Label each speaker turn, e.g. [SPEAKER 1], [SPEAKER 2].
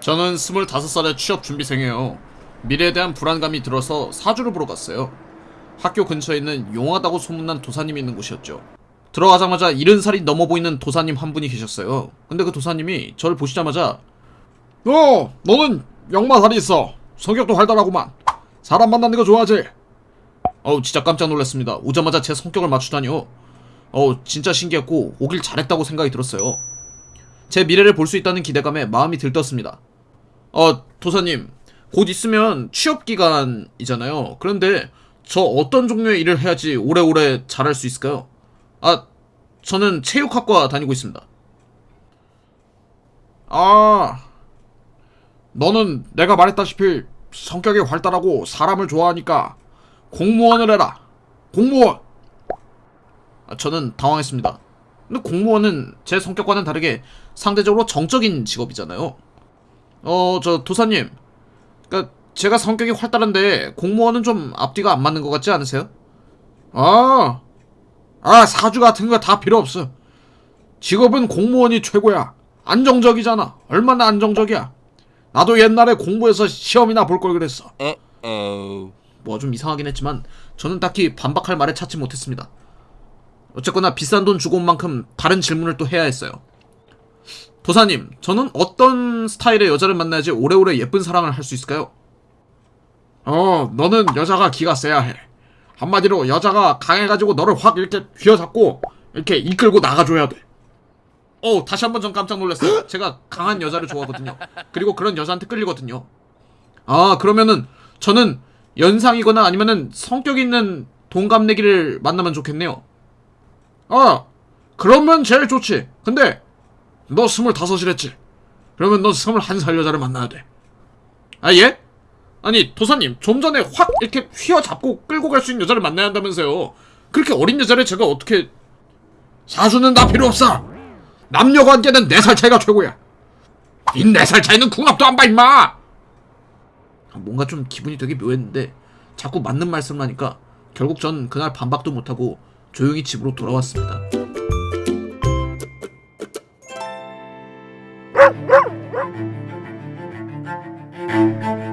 [SPEAKER 1] 저는 25살의 취업 준비생이에요. 미래에 대한 불안감이 들어서 사주를 보러 갔어요. 학교 근처에 있는 용하다고 소문난 도사님이 있는 곳이었죠. 들어가자마자 70살이 넘어 보이는 도사님 한 분이 계셨어요. 근데 그 도사님이 저를 보시자마자
[SPEAKER 2] 어, 너는 역마살이 있어. 성격도 활달하구만. 사람 만나는 거 좋아하지?
[SPEAKER 1] 어우 진짜 깜짝 놀랐습니다. 오자마자 제 성격을 맞추다니요. 어우 진짜 신기했고 오길 잘했다고 생각이 들었어요. 제 미래를 볼 수 있다는 기대감에 마음이 들떴습니다. 어 도사님 곧 있으면 취업 기간이잖아요. 그런데 저 어떤 종류의 일을 해야지 오래오래 잘할 수 있을까요? 아 저는 체육학과 다니고 있습니다.
[SPEAKER 2] 아, 너는 내가 말했다시피 성격이 활달하고 사람을 좋아하니까 공무원을 해라. 공무원.
[SPEAKER 1] 아, 저는 당황했습니다. 근데 공무원은 제 성격과는 다르게 상대적으로 정적인 직업이잖아요. 어, 저 도사님. 그니까 제가 성격이 활달한데 공무원은 좀 앞뒤가 안 맞는 것 같지 않으세요?
[SPEAKER 2] 아, 아 사주 같은 거 다 필요 없어. 직업은 공무원이 최고야. 안정적이잖아. 얼마나 안정적이야. 나도 옛날에 공부해서 시험이나 볼 걸 그랬어.
[SPEAKER 1] 뭐 좀 이상하긴 했지만 저는 딱히 반박할 말을 찾지 못했습니다. 어쨌거나 비싼 돈 주고 온 만큼 다른 질문을 또 해야 했어요. 도사님, 저는 어떤 스타일의 여자를 만나야지 오래오래 예쁜 사랑을 할 수 있을까요?
[SPEAKER 2] 어, 너는 여자가 기가 세야 해. 한마디로 여자가 강해가지고 너를 확 이렇게 휘어잡고 이렇게 이끌고 나가줘야 돼.
[SPEAKER 1] 어, 다시 한 번 전 깜짝 놀랐어요. 제가 강한 여자를 좋아하거든요. 그리고 그런 여자한테 끌리거든요. 아, 그러면은 저는 연상이거나 아니면은 성격 있는 동갑내기를 만나면 좋겠네요.
[SPEAKER 2] 어, 그러면 제일 좋지. 근데 너 스물다섯이랬지. 그러면 너 스물한 살 여자를 만나야 돼.
[SPEAKER 1] 아, 예? 아니, 도사님, 좀 전에 확 이렇게 휘어잡고 끌고 갈 수 있는 여자를 만나야 한다면서요. 그렇게 어린 여자를 제가 어떻게
[SPEAKER 2] 사수는 다 필요 없어. 남녀 관계는 네 살 차이가 최고야. 이네살 차이는 궁합도 안 봐 임마.
[SPEAKER 1] 아, 뭔가 좀 기분이 되게 묘했는데 자꾸 맞는 말씀을 하니까 결국 전 그날 반박도 못하고 조용히 집으로 돌아왔습니다. Thank you.